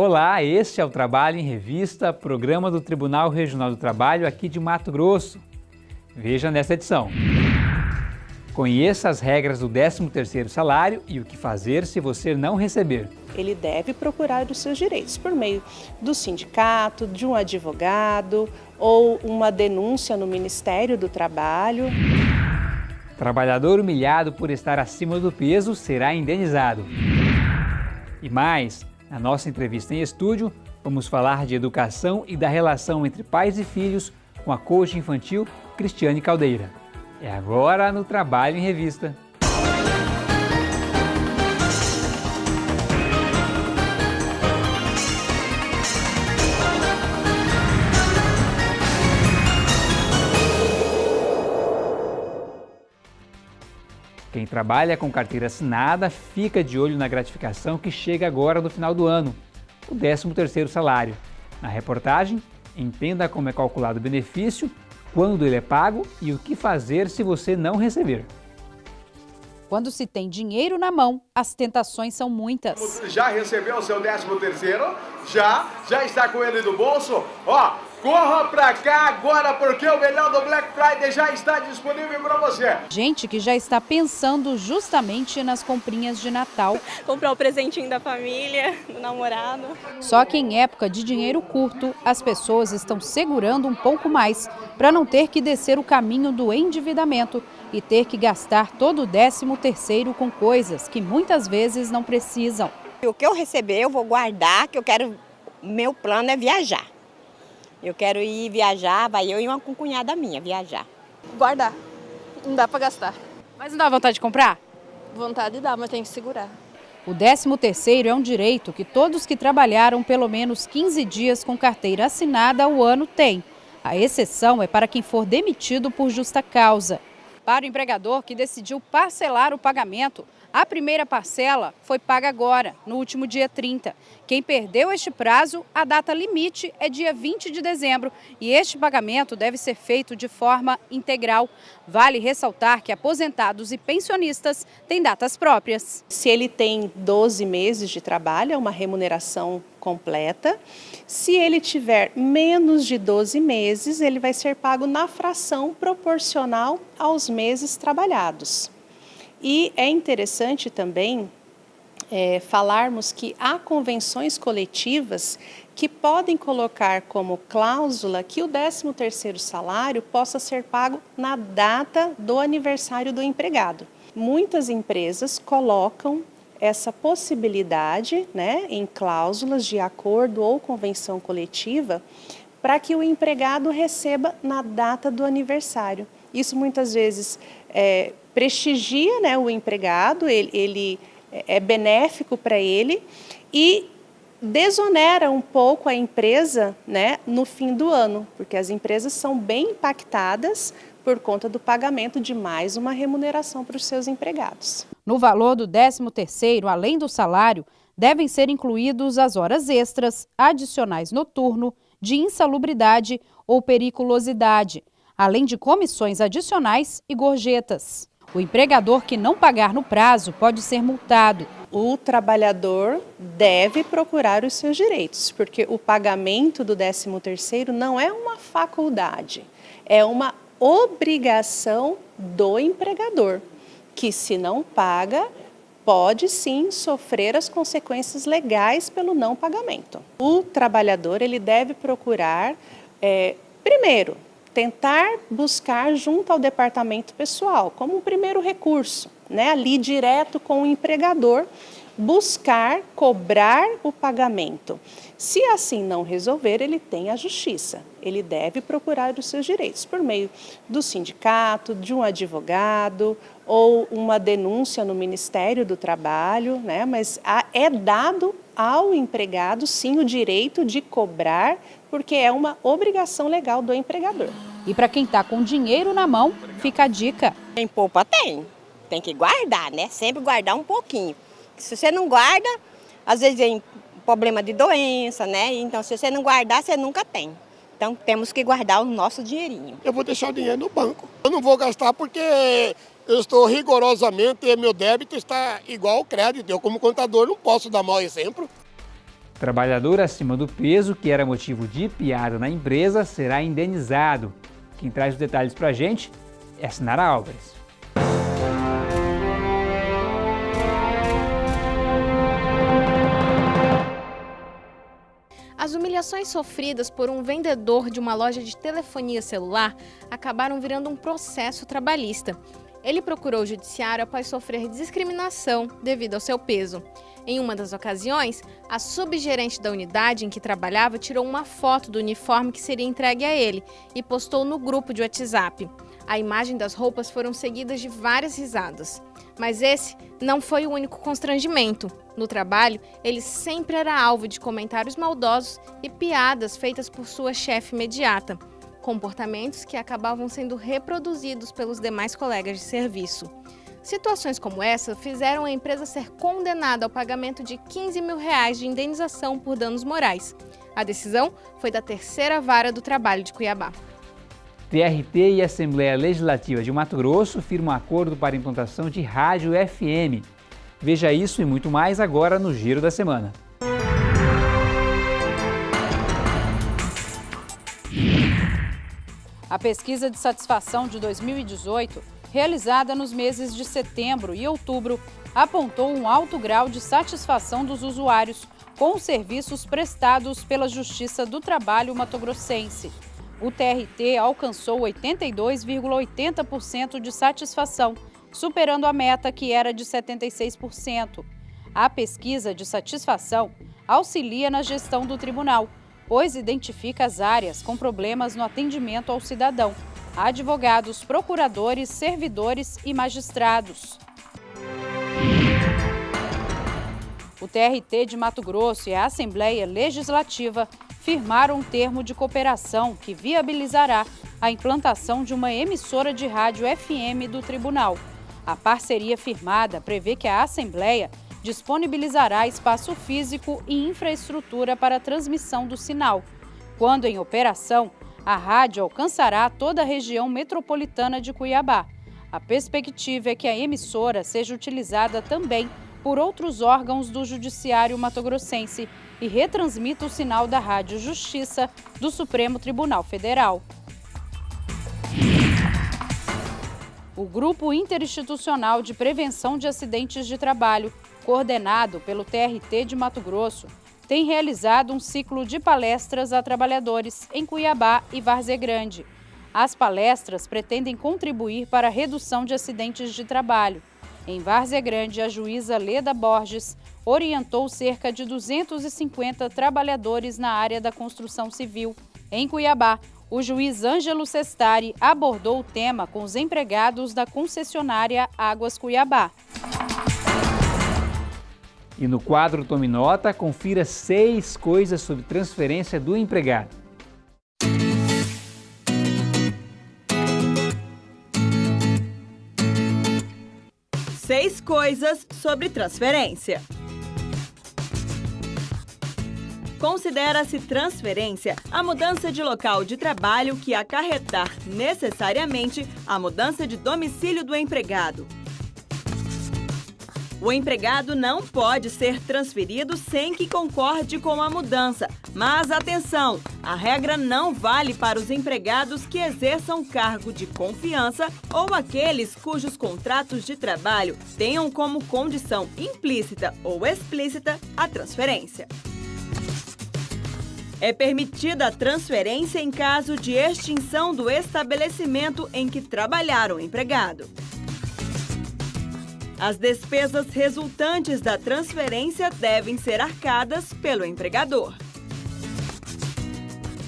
Olá, este é o Trabalho em Revista, programa do Tribunal Regional do Trabalho aqui de Mato Grosso. Veja nesta edição. Conheça as regras do 13º salário e o que fazer se você não receber. Ele deve procurar os seus direitos por meio do sindicato, de um advogado ou uma denúncia no Ministério do Trabalho. Trabalhador humilhado por estar acima do peso será indenizado. E mais, na nossa entrevista em estúdio, vamos falar de educação e da relação entre pais e filhos com a coach infantil Cristiane Caldeira. É agora no Trabalho em Revista. Trabalha com carteira assinada fica de olho na gratificação que chega agora no final do ano, o 13º salário. Na reportagem, entenda como é calculado o benefício quando ele é pago e o que fazer se você não receber. Quando se tem dinheiro na mão, as tentações são muitas. Já recebeu o seu 13 terceiro? Já? Já está com ele no bolso? Ó, corra pra cá agora porque o melhor do Black Friday já está disponível para você. Gente que já está pensando justamente nas comprinhas de Natal. Comprar o presentinho da família, do namorado. Só que em época de dinheiro curto, as pessoas estão segurando um pouco mais para não ter que descer o caminho do endividamento e ter que gastar todo o décimo terceiro com coisas que muitas vezes não precisam. O que eu receber eu vou guardar, que eu quero, meu plano é viajar. Eu quero ir viajar, vai eu e uma cunhada minha viajar. Guardar, não dá para gastar. Mas não dá vontade de comprar? Vontade dá, mas tem que segurar. O 13º é um direito que todos que trabalharam pelo menos 15 dias com carteira assinada ao ano têm. A exceção é para quem for demitido por justa causa. Para o empregador que decidiu parcelar o pagamento, a primeira parcela foi paga agora, no último dia 30. Quem perdeu este prazo, a data limite é dia 20 de dezembro e este pagamento deve ser feito de forma integral. Vale ressaltar que aposentados e pensionistas têm datas próprias. Se ele tem 12 meses de trabalho, é uma remuneração completa. Se ele tiver menos de 12 meses, ele vai ser pago na fração proporcional aos meses trabalhados. E é interessante também é, falarmos que há convenções coletivas que podem colocar como cláusula que o 13º salário possa ser pago na data do aniversário do empregado. Muitas empresas colocam essa possibilidade né, em cláusulas de acordo ou convenção coletiva para que o empregado receba na data do aniversário. Isso muitas vezes é, prestigia né, o empregado, ele, ele é benéfico para ele e desonera um pouco a empresa né, no fim do ano, porque as empresas são bem impactadas por conta do pagamento de mais uma remuneração para os seus empregados. No valor do 13º, além do salário, devem ser incluídos as horas extras, adicionais noturno, de insalubridade ou periculosidade, além de comissões adicionais e gorjetas. O empregador que não pagar no prazo pode ser multado. O trabalhador deve procurar os seus direitos, porque o pagamento do 13º não é uma faculdade, é uma obrigação do empregador, que se não paga, pode sim sofrer as consequências legais pelo não pagamento. O trabalhador ele deve procurar, é, primeiro, tentar buscar junto ao departamento pessoal, como um primeiro recurso, né, ali direto com o empregador, buscar cobrar o pagamento. Se assim não resolver, ele tem a justiça. Ele deve procurar os seus direitos por meio do sindicato, de um advogado ou uma denúncia no Ministério do Trabalho, né? mas é dado ao empregado, sim, o direito de cobrar, porque é uma obrigação legal do empregador. E para quem está com dinheiro na mão, fica a dica. Quem poupa tem, tem que guardar, né? Sempre guardar um pouquinho. Se você não guarda, às vezes vem problema de doença, né? Então, se você não guardar, você nunca tem. Então, temos que guardar o nosso dinheirinho. Eu vou deixar o dinheiro no banco. Eu não vou gastar porque eu estou rigorosamente, meu débito está igual ao crédito. Eu, como contador, não posso dar mau exemplo. Trabalhador acima do peso, que era motivo de piada na empresa, será indenizado. Quem traz os detalhes para a gente é Sinara Álvares. As humilhações sofridas por um vendedor de uma loja de telefonia celular acabaram virando um processo trabalhista. Ele procurou o judiciário após sofrer discriminação devido ao seu peso. Em uma das ocasiões, a subgerente da unidade em que trabalhava tirou uma foto do uniforme que seria entregue a ele e postou no grupo de WhatsApp. A imagem das roupas foram seguidas de várias risadas. Mas esse não foi o único constrangimento. No trabalho, ele sempre era alvo de comentários maldosos e piadas feitas por sua chefe imediata. Comportamentos que acabavam sendo reproduzidos pelos demais colegas de serviço. Situações como essa fizeram a empresa ser condenada ao pagamento de 15 mil reais de indenização por danos morais. A decisão foi da terceira vara do trabalho de Cuiabá. TRT e Assembleia Legislativa de Mato Grosso firmam acordo para implantação de rádio FM. Veja isso e muito mais agora no Giro da Semana. A pesquisa de satisfação de 2018, realizada nos meses de setembro e outubro, apontou um alto grau de satisfação dos usuários com os serviços prestados pela Justiça do Trabalho matogrossense o TRT alcançou 82,80% de satisfação, superando a meta que era de 76%. A pesquisa de satisfação auxilia na gestão do tribunal, pois identifica as áreas com problemas no atendimento ao cidadão, advogados, procuradores, servidores e magistrados. O TRT de Mato Grosso e a Assembleia Legislativa firmaram um termo de cooperação que viabilizará a implantação de uma emissora de rádio FM do tribunal. A parceria firmada prevê que a Assembleia disponibilizará espaço físico e infraestrutura para a transmissão do sinal. Quando em operação, a rádio alcançará toda a região metropolitana de Cuiabá. A perspectiva é que a emissora seja utilizada também por outros órgãos do Judiciário Matogrossense e retransmita o sinal da Rádio Justiça do Supremo Tribunal Federal. O Grupo Interinstitucional de Prevenção de Acidentes de Trabalho, coordenado pelo TRT de Mato Grosso, tem realizado um ciclo de palestras a trabalhadores em Cuiabá e Várzea Grande. As palestras pretendem contribuir para a redução de acidentes de trabalho. Em Várzea Grande, a juíza Leda Borges orientou cerca de 250 trabalhadores na área da construção civil. Em Cuiabá, o juiz Ângelo Sestari abordou o tema com os empregados da concessionária Águas Cuiabá. E no quadro Tome Nota, confira seis coisas sobre transferência do empregado. Seis coisas sobre transferência. Considera-se transferência a mudança de local de trabalho que acarretar necessariamente a mudança de domicílio do empregado. O empregado não pode ser transferido sem que concorde com a mudança. Mas atenção, a regra não vale para os empregados que exerçam cargo de confiança ou aqueles cujos contratos de trabalho tenham como condição implícita ou explícita a transferência. É permitida a transferência em caso de extinção do estabelecimento em que trabalhar o empregado. As despesas resultantes da transferência devem ser arcadas pelo empregador.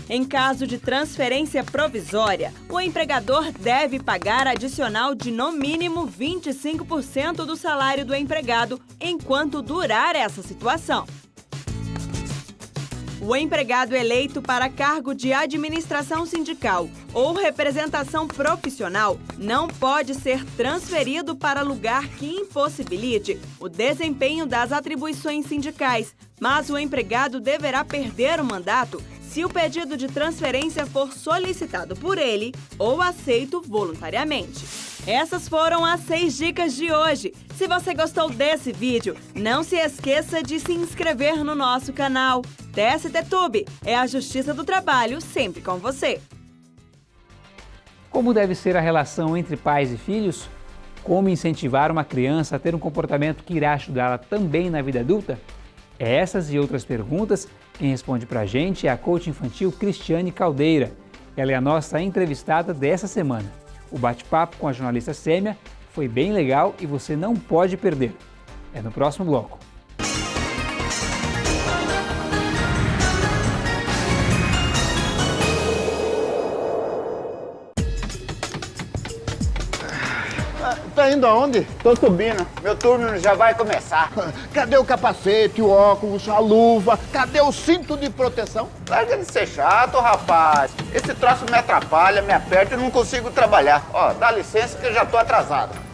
Em caso de transferência provisória, o empregador deve pagar adicional de no mínimo 25% do salário do empregado enquanto durar essa situação. O empregado eleito para cargo de administração sindical ou representação profissional não pode ser transferido para lugar que impossibilite o desempenho das atribuições sindicais, mas o empregado deverá perder o mandato se o pedido de transferência for solicitado por ele ou aceito voluntariamente. Essas foram as seis dicas de hoje. Se você gostou desse vídeo, não se esqueça de se inscrever no nosso canal. TST Tube é a Justiça do Trabalho sempre com você. Como deve ser a relação entre pais e filhos? Como incentivar uma criança a ter um comportamento que irá ajudá-la também na vida adulta? Essas e outras perguntas, quem responde para a gente é a coach infantil Cristiane Caldeira. Ela é a nossa entrevistada dessa semana. O bate-papo com a jornalista Sêmia foi bem legal e você não pode perder. É no próximo bloco. Tá indo aonde? Tô subindo. Meu turno já vai começar. Cadê o capacete, o óculos, a luva? Cadê o cinto de proteção? Larga de ser chato, rapaz. Esse troço me atrapalha, me aperta e não consigo trabalhar. Ó, dá licença que eu já tô atrasado.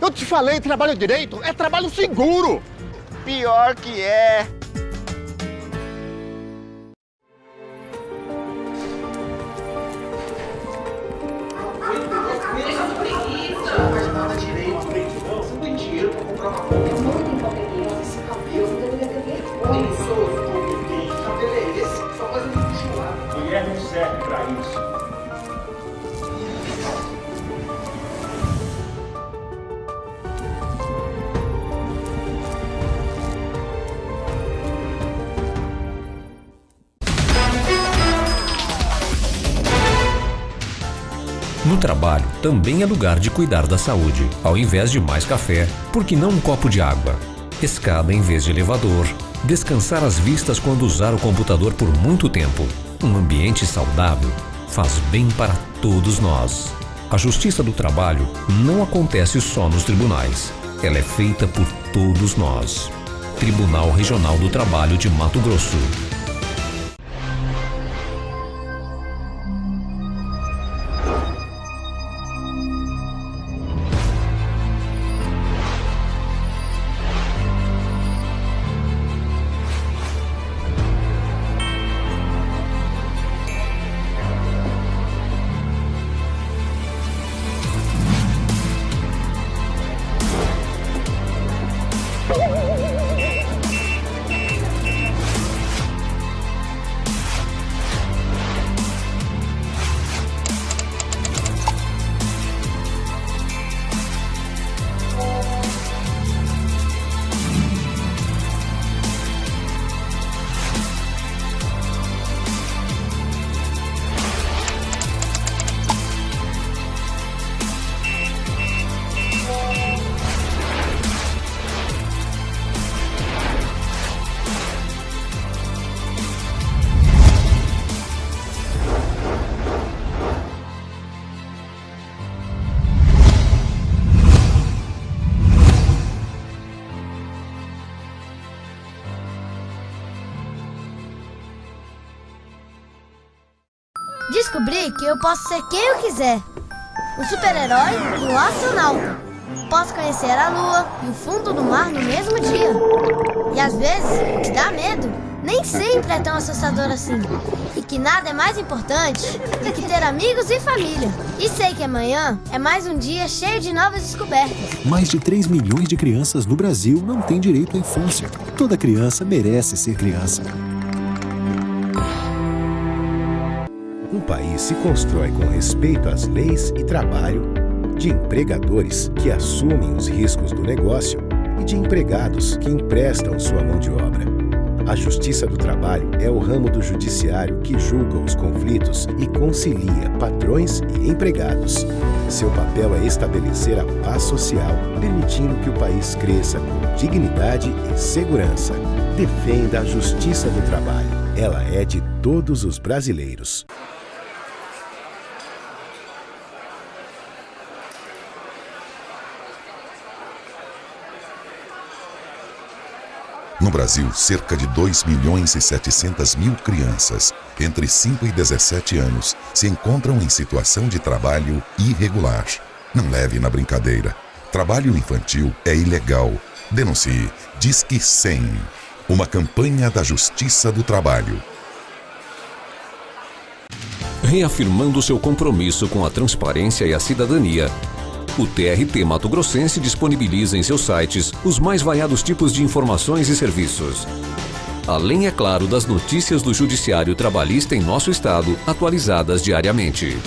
Eu te falei, trabalho direito é trabalho seguro. Pior que é. Trabalho também é lugar de cuidar da saúde. Ao invés de mais café, por que não um copo de água? Escada em vez de elevador. Descansar as vistas quando usar o computador por muito tempo. Um ambiente saudável faz bem para todos nós. A justiça do trabalho não acontece só nos tribunais. Ela é feita por todos nós. Tribunal Regional do Trabalho de Mato Grosso. Descobri que eu posso ser quem eu quiser. Um super-herói e um astronauta. Posso conhecer a lua e o fundo do mar no mesmo dia. E às vezes, que dá medo nem sempre é tão assustador assim. E que nada é mais importante do que ter amigos e família. E sei que amanhã é mais um dia cheio de novas descobertas. Mais de 3 milhões de crianças no Brasil não têm direito à infância. Toda criança merece ser criança. Se constrói com respeito às leis e trabalho, de empregadores que assumem os riscos do negócio e de empregados que emprestam sua mão de obra. A Justiça do Trabalho é o ramo do judiciário que julga os conflitos e concilia patrões e empregados. Seu papel é estabelecer a paz social, permitindo que o país cresça com dignidade e segurança. Defenda a Justiça do Trabalho. Ela é de todos os brasileiros. No Brasil, cerca de 2 milhões e 700 mil crianças entre 5 e 17 anos se encontram em situação de trabalho irregular. Não leve na brincadeira. Trabalho infantil é ilegal. Denuncie. Disque 100. Uma campanha da Justiça do Trabalho. Reafirmando seu compromisso com a transparência e a cidadania, o TRT Mato Grossense disponibiliza em seus sites os mais variados tipos de informações e serviços. Além, é claro, das notícias do Judiciário Trabalhista em nosso estado, atualizadas diariamente.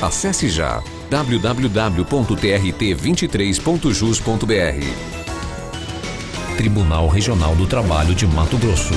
Acesse já www.trt23.jus.br. Tribunal Regional do Trabalho de Mato Grosso.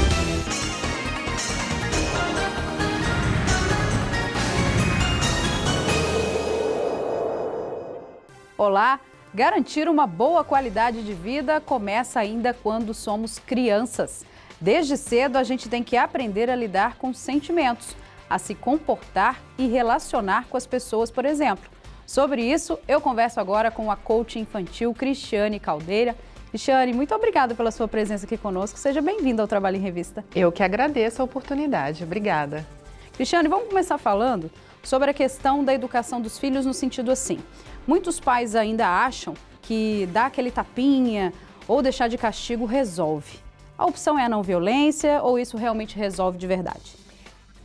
Garantir uma boa qualidade de vida começa ainda quando somos crianças. Desde cedo, a gente tem que aprender a lidar com sentimentos, a se comportar e relacionar com as pessoas, por exemplo. Sobre isso, eu converso agora com a coach infantil Cristiane Caldeira. Cristiane, muito obrigada pela sua presença aqui conosco. Seja bem-vinda ao Trabalho em Revista. Eu que agradeço a oportunidade. Obrigada. Cristiane, vamos começar falando sobre a questão da educação dos filhos no sentido assim. Muitos pais ainda acham que dar aquele tapinha ou deixar de castigo resolve. A opção é a não violência ou isso realmente resolve de verdade?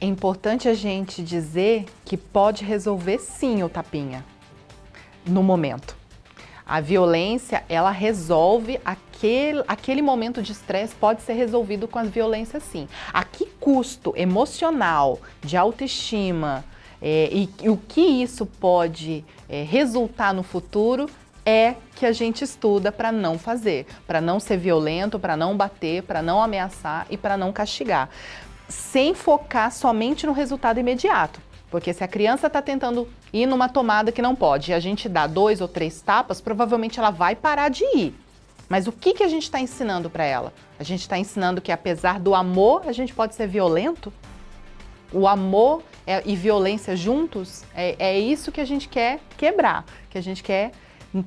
É importante a gente dizer que pode resolver sim o tapinha, no momento. A violência, ela resolve aquele, aquele momento de estresse, pode ser resolvido com a violência sim. A que custo emocional, de autoestima, é, e, e, o que isso pode é, resultar no futuro é que a gente estuda para não fazer, para não ser violento, para não bater, para não ameaçar e para não castigar, sem focar somente no resultado imediato. Porque se a criança está tentando ir numa tomada que não pode e a gente dá dois ou três tapas, provavelmente ela vai parar de ir. Mas o que, que a gente está ensinando para ela? A gente está ensinando que apesar do amor, a gente pode ser violento? O amor é, e violência juntos, é, é isso que a gente quer quebrar, que a gente quer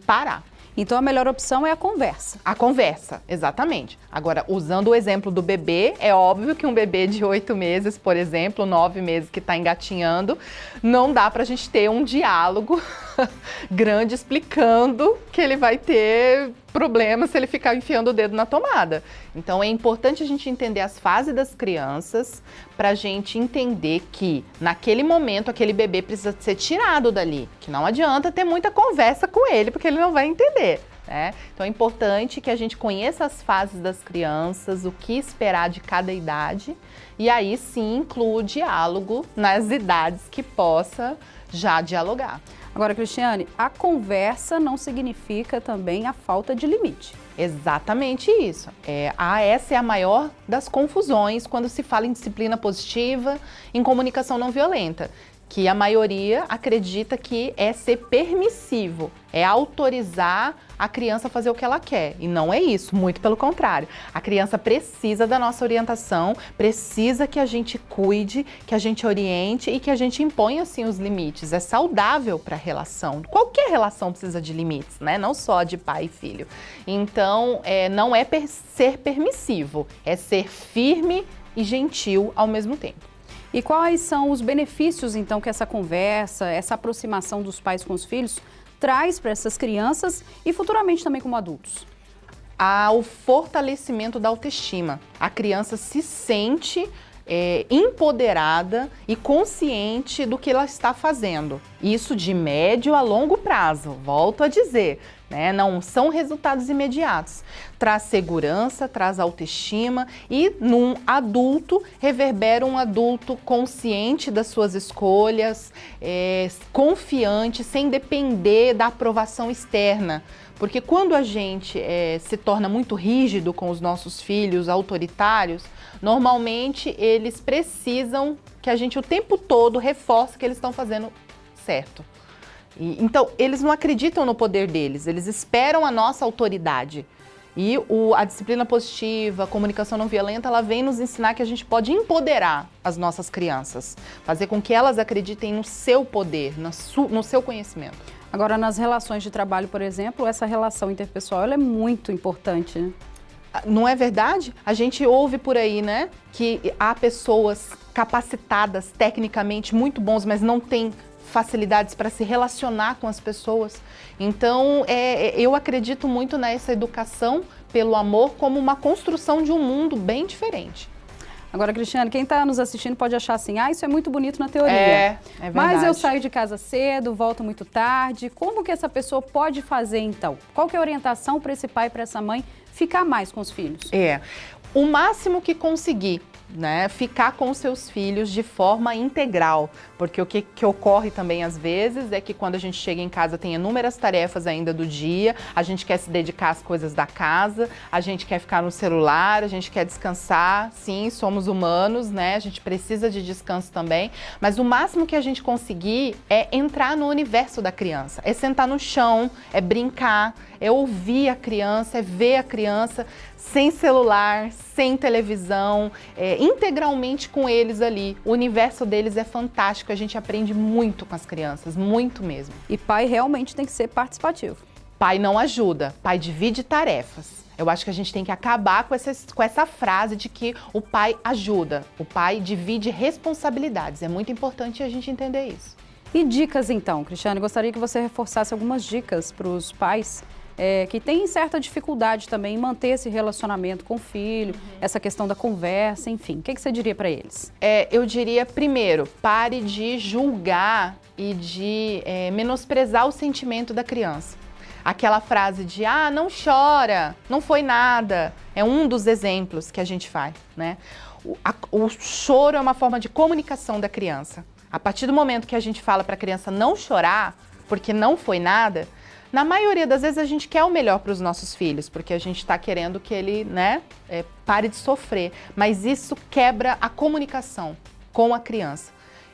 parar. Então a melhor opção é a conversa. A conversa, exatamente. Agora, usando o exemplo do bebê, é óbvio que um bebê de oito meses, por exemplo, nove meses que está engatinhando, não dá para a gente ter um diálogo grande explicando que ele vai ter problema se ele ficar enfiando o dedo na tomada. Então é importante a gente entender as fases das crianças para a gente entender que naquele momento aquele bebê precisa ser tirado dali, que não adianta ter muita conversa com ele porque ele não vai entender. Né? Então é importante que a gente conheça as fases das crianças, o que esperar de cada idade e aí sim inclua o diálogo nas idades que possa já dialogar. Agora, Cristiane, a conversa não significa também a falta de limite. Exatamente isso. É, a, essa é a maior das confusões quando se fala em disciplina positiva, em comunicação não violenta que a maioria acredita que é ser permissivo, é autorizar a criança a fazer o que ela quer. E não é isso, muito pelo contrário. A criança precisa da nossa orientação, precisa que a gente cuide, que a gente oriente e que a gente imponha assim os limites. É saudável para a relação. Qualquer relação precisa de limites, né? Não só de pai e filho. Então, é, não é per ser permissivo, é ser firme e gentil ao mesmo tempo. E quais são os benefícios, então, que essa conversa, essa aproximação dos pais com os filhos traz para essas crianças e futuramente também como adultos? O fortalecimento da autoestima. A criança se sente é, empoderada e consciente do que ela está fazendo. Isso de médio a longo prazo, volto a dizer, né? não são resultados imediatos. Traz segurança, traz autoestima e num adulto reverbera um adulto consciente das suas escolhas, é, confiante, sem depender da aprovação externa. Porque quando a gente é, se torna muito rígido com os nossos filhos, autoritários, normalmente eles precisam que a gente o tempo todo reforce que eles estão fazendo certo. E, então, eles não acreditam no poder deles, eles esperam a nossa autoridade. E o, a disciplina positiva, a comunicação não violenta, ela vem nos ensinar que a gente pode empoderar as nossas crianças, fazer com que elas acreditem no seu poder, no, su, no seu conhecimento. Agora, nas relações de trabalho, por exemplo, essa relação interpessoal é muito importante, né? Não é verdade? A gente ouve por aí, né, que há pessoas capacitadas tecnicamente muito bons, mas não têm facilidades para se relacionar com as pessoas. Então, é, é, eu acredito muito nessa educação pelo amor como uma construção de um mundo bem diferente. Agora, Cristiane, quem está nos assistindo pode achar assim, ah, isso é muito bonito na teoria. É, é verdade. Mas eu saio de casa cedo, volto muito tarde. Como que essa pessoa pode fazer, então? Qual que é a orientação para esse pai, para essa mãe, ficar mais com os filhos? É, o máximo que conseguir né, ficar com seus filhos de forma integral, porque o que, que, ocorre também às vezes é que quando a gente chega em casa tem inúmeras tarefas ainda do dia, a gente quer se dedicar às coisas da casa, a gente quer ficar no celular, a gente quer descansar, sim, somos humanos, né, a gente precisa de descanso também, mas o máximo que a gente conseguir é entrar no universo da criança, é sentar no chão, é brincar, é ouvir a criança, é ver a criança sem celular, sem televisão, é, integralmente com eles ali. O universo deles é fantástico, a gente aprende muito com as crianças, muito mesmo. E pai realmente tem que ser participativo. Pai não ajuda, pai divide tarefas. Eu acho que a gente tem que acabar com essa, com essa frase de que o pai ajuda, o pai divide responsabilidades. É muito importante a gente entender isso. E dicas então, Cristiane? Gostaria que você reforçasse algumas dicas para os pais é, que tem certa dificuldade também em manter esse relacionamento com o filho, uhum. essa questão da conversa, enfim. O que, que você diria para eles? É, eu diria, primeiro, pare de julgar e de é, menosprezar o sentimento da criança. Aquela frase de, ah, não chora, não foi nada, é um dos exemplos que a gente faz, né? O, a, o choro é uma forma de comunicação da criança. A partir do momento que a gente fala para a criança não chorar, porque não foi nada, na maioria das vezes a gente quer o melhor para os nossos filhos, porque a gente está querendo que ele né, é, pare de sofrer. Mas isso quebra a comunicação com a criança.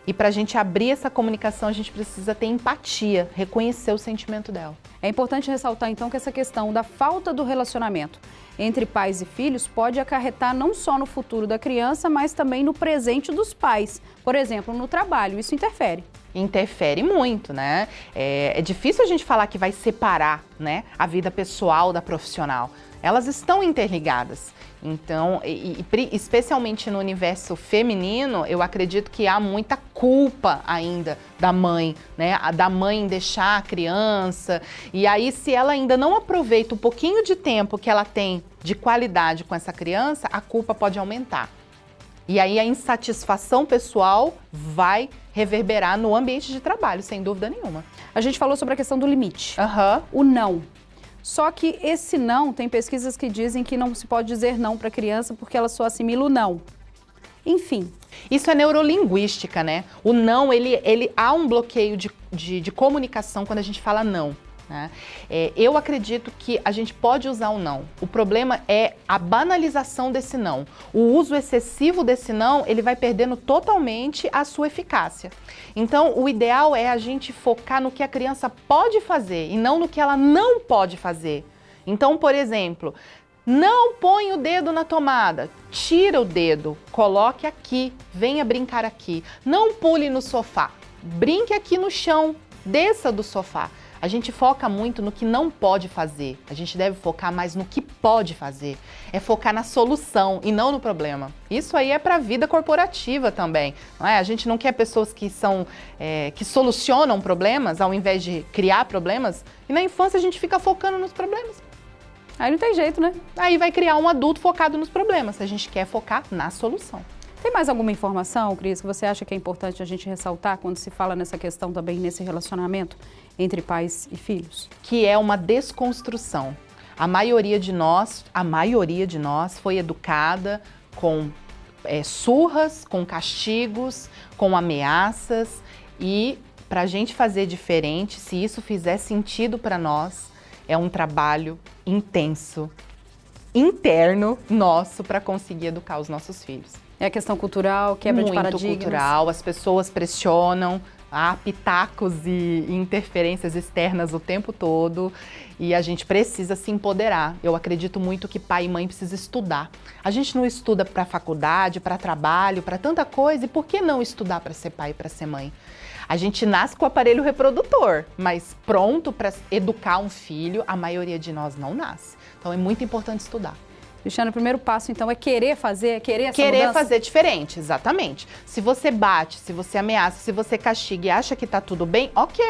E para a gente abrir essa comunicação, a gente precisa ter empatia, reconhecer o sentimento dela. É importante ressaltar então que essa questão da falta do relacionamento entre pais e filhos pode acarretar não só no futuro da criança, mas também no presente dos pais. Por exemplo, no trabalho, isso interfere interfere muito, né? É, é, difícil a gente falar que vai separar né, a vida pessoal da profissional. Elas estão interligadas. Então, e, e, especialmente no universo feminino, eu acredito que há muita culpa ainda da mãe, né? Da mãe deixar a criança. E aí, se ela ainda não aproveita o pouquinho de tempo que ela tem de qualidade com essa criança, a culpa pode aumentar. E aí a insatisfação pessoal vai reverberar no ambiente de trabalho, sem dúvida nenhuma. A gente falou sobre a questão do limite, uhum. o não. Só que esse não, tem pesquisas que dizem que não se pode dizer não para a criança porque ela só assimila o não. Enfim. Isso é neurolinguística, né? O não, ele, ele há um bloqueio de, de, de comunicação quando a gente fala não. Né? É, eu acredito que a gente pode usar o não. O problema é a banalização desse não. O uso excessivo desse não, ele vai perdendo totalmente a sua eficácia. Então, o ideal é a gente focar no que a criança pode fazer e não no que ela não pode fazer. Então, por exemplo, não põe o dedo na tomada, tira o dedo, coloque aqui, venha brincar aqui. Não pule no sofá, brinque aqui no chão, desça do sofá. A gente foca muito no que não pode fazer. A gente deve focar mais no que pode fazer. É focar na solução e não no problema. Isso aí é para a vida corporativa também. Não é? A gente não quer pessoas que são é, que solucionam problemas ao invés de criar problemas. E na infância a gente fica focando nos problemas. Aí não tem jeito, né? Aí vai criar um adulto focado nos problemas. A gente quer focar na solução. Tem mais alguma informação, Cris, que você acha que é importante a gente ressaltar quando se fala nessa questão também, nesse relacionamento entre pais e filhos? Que é uma desconstrução. A maioria de nós, a maioria de nós foi educada com é, surras, com castigos, com ameaças e para a gente fazer diferente, se isso fizer sentido para nós, é um trabalho intenso, interno nosso para conseguir educar os nossos filhos. É a questão cultural, quebra Muito de paradigmas. cultural, as pessoas pressionam, há pitacos e interferências externas o tempo todo e a gente precisa se empoderar. Eu acredito muito que pai e mãe precisam estudar. A gente não estuda para faculdade, para trabalho, para tanta coisa, e por que não estudar para ser pai e para ser mãe? A gente nasce com o aparelho reprodutor, mas pronto para educar um filho, a maioria de nós não nasce. Então é muito importante estudar. Cristiano, o primeiro passo, então, é querer fazer, é querer essa Querer mudança? fazer diferente, exatamente. Se você bate, se você ameaça, se você castiga e acha que tá tudo bem, ok,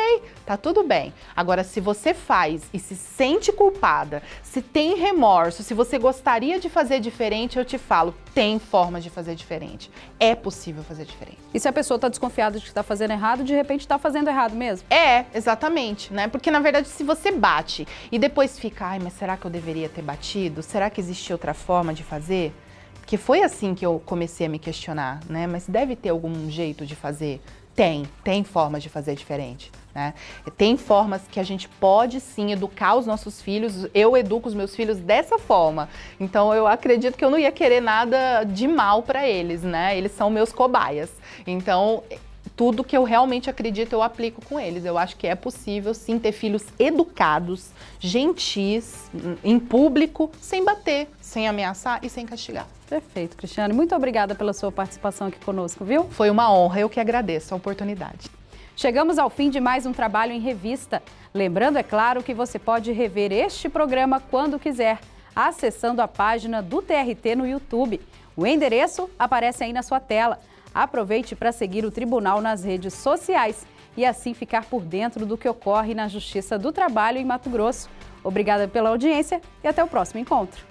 tá tudo bem. Agora, se você faz e se sente culpada, se tem remorso, se você gostaria de fazer diferente, eu te falo, tem forma de fazer diferente. É possível fazer diferente. E se a pessoa está desconfiada de que está fazendo errado, de repente está fazendo errado mesmo? É, exatamente, né? Porque na verdade, se você bate e depois fica, ai, mas será que eu deveria ter batido? Será que existe outra forma de fazer? Porque foi assim que eu comecei a me questionar, né? Mas deve ter algum jeito de fazer? Tem, tem formas de fazer diferente. Né? Tem formas que a gente pode sim educar os nossos filhos. Eu educo os meus filhos dessa forma. Então eu acredito que eu não ia querer nada de mal para eles, né? Eles são meus cobaias. Então tudo que eu realmente acredito eu aplico com eles. Eu acho que é possível sim ter filhos educados, gentis, em público, sem bater, sem ameaçar e sem castigar. Perfeito, Cristiane. Muito obrigada pela sua participação aqui conosco, viu? Foi uma honra, eu que agradeço a oportunidade. Chegamos ao fim de mais um trabalho em revista. Lembrando, é claro, que você pode rever este programa quando quiser, acessando a página do TRT no YouTube. O endereço aparece aí na sua tela. Aproveite para seguir o Tribunal nas redes sociais e assim ficar por dentro do que ocorre na Justiça do Trabalho em Mato Grosso. Obrigada pela audiência e até o próximo encontro.